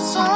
song.